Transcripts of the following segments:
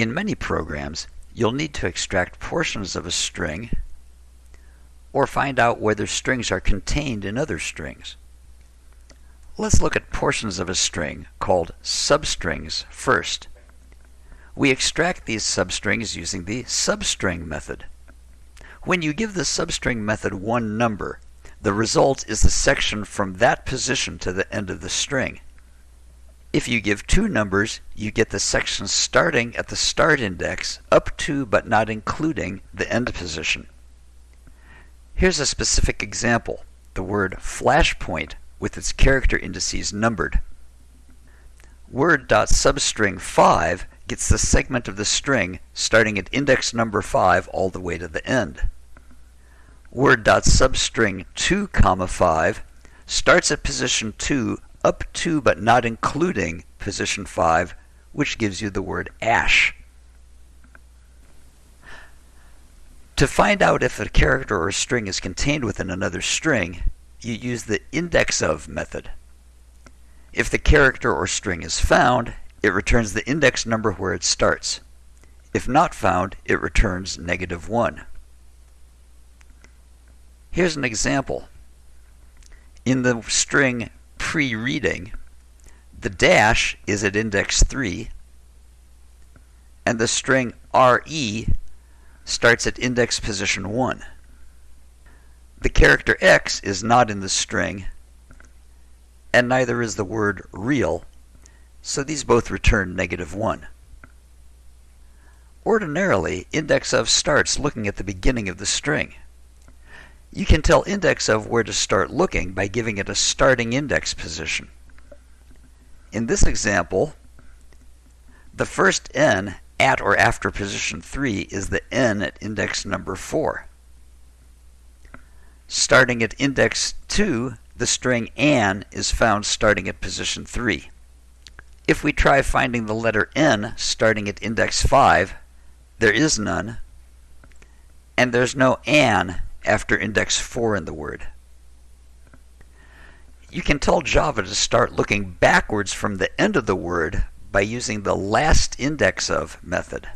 In many programs, you'll need to extract portions of a string or find out whether strings are contained in other strings. Let's look at portions of a string called substrings first. We extract these substrings using the substring method. When you give the substring method one number, the result is the section from that position to the end of the string. If you give two numbers, you get the section starting at the start index up to but not including the end position. Here's a specific example, the word flashpoint with its character indices numbered. Word.substring 5 gets the segment of the string starting at index number 5 all the way to the end. Word.substring 2, comma 5 starts at position 2 up to but not including position 5, which gives you the word ash. To find out if a character or a string is contained within another string, you use the index of method. If the character or string is found, it returns the index number where it starts. If not found, it returns negative 1. Here's an example. In the string pre-reading, the dash is at index 3, and the string re starts at index position 1. The character x is not in the string, and neither is the word real, so these both return negative 1. Ordinarily, index of starts looking at the beginning of the string. You can tell index of where to start looking by giving it a starting index position. In this example, the first n at or after position 3 is the n at index number 4. Starting at index 2, the string an is found starting at position 3. If we try finding the letter n starting at index 5, there is none, and there's no an after index 4 in the word. You can tell Java to start looking backwards from the end of the word by using the last index of method.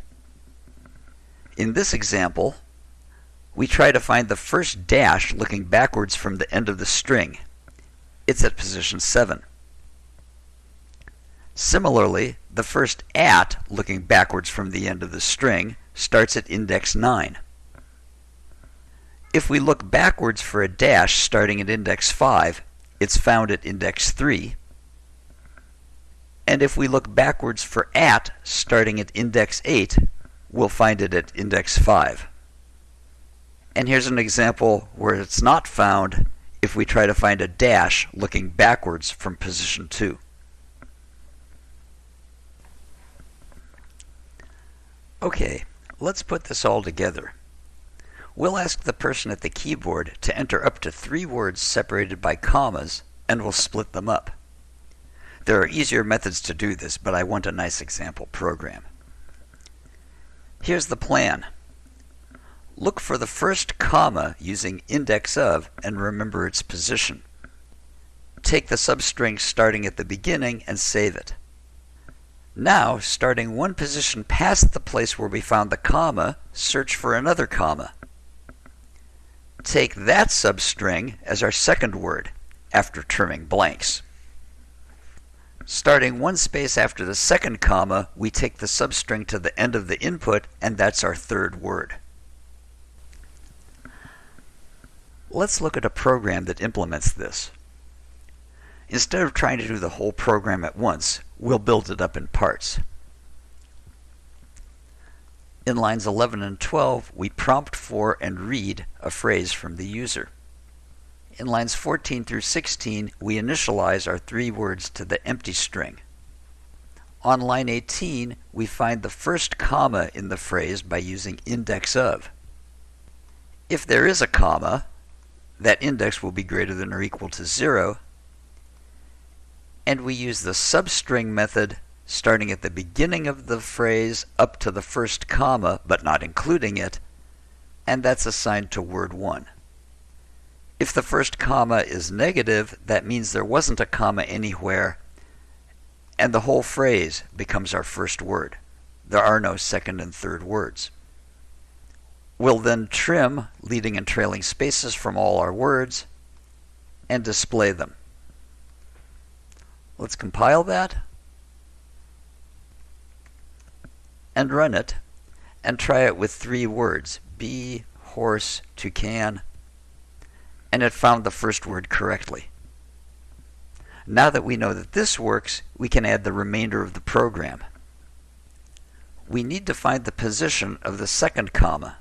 In this example, we try to find the first dash looking backwards from the end of the string. It's at position 7. Similarly, the first at looking backwards from the end of the string starts at index 9. If we look backwards for a dash starting at index 5, it's found at index 3. And if we look backwards for at starting at index 8, we'll find it at index 5. And here's an example where it's not found if we try to find a dash looking backwards from position 2. Okay, let's put this all together. We'll ask the person at the keyboard to enter up to three words separated by commas, and we'll split them up. There are easier methods to do this, but I want a nice example program. Here's the plan. Look for the first comma using index of and remember its position. Take the substring starting at the beginning and save it. Now, starting one position past the place where we found the comma, search for another comma take that substring as our second word after trimming blanks. Starting one space after the second comma, we take the substring to the end of the input, and that's our third word. Let's look at a program that implements this. Instead of trying to do the whole program at once, we'll build it up in parts. In lines 11 and 12, we prompt for and read a phrase from the user. In lines 14 through 16, we initialize our three words to the empty string. On line 18, we find the first comma in the phrase by using index of. If there is a comma, that index will be greater than or equal to 0, and we use the substring method starting at the beginning of the phrase up to the first comma, but not including it, and that's assigned to word 1. If the first comma is negative, that means there wasn't a comma anywhere, and the whole phrase becomes our first word. there are no second and third words. We'll then trim leading and trailing spaces from all our words and display them. Let's compile that and run it and try it with three words bee, horse, toucan, and it found the first word correctly. Now that we know that this works, we can add the remainder of the program. We need to find the position of the second comma.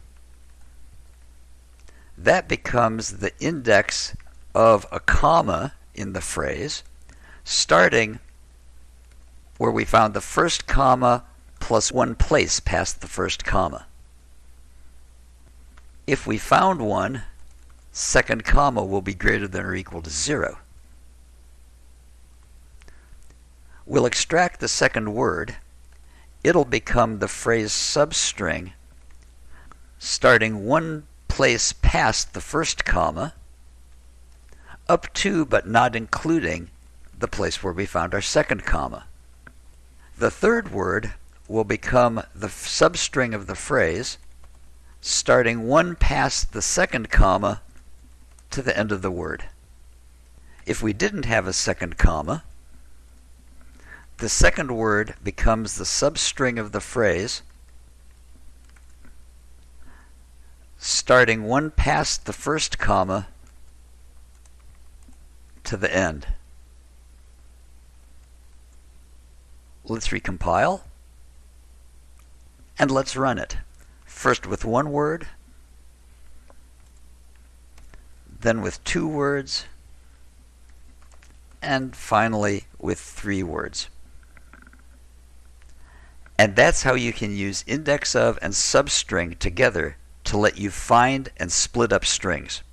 That becomes the index of a comma in the phrase, starting where we found the first comma plus one place past the first comma. If we found one, second comma will be greater than or equal to zero. We'll extract the second word. It'll become the phrase substring starting one place past the first comma up to but not including the place where we found our second comma. The third word will become the substring of the phrase starting one past the second comma to the end of the word. If we didn't have a second comma, the second word becomes the substring of the phrase, starting one past the first comma to the end. Let's recompile and let's run it. First with one word, then with two words, and finally with three words. And that's how you can use index of and substring together to let you find and split up strings.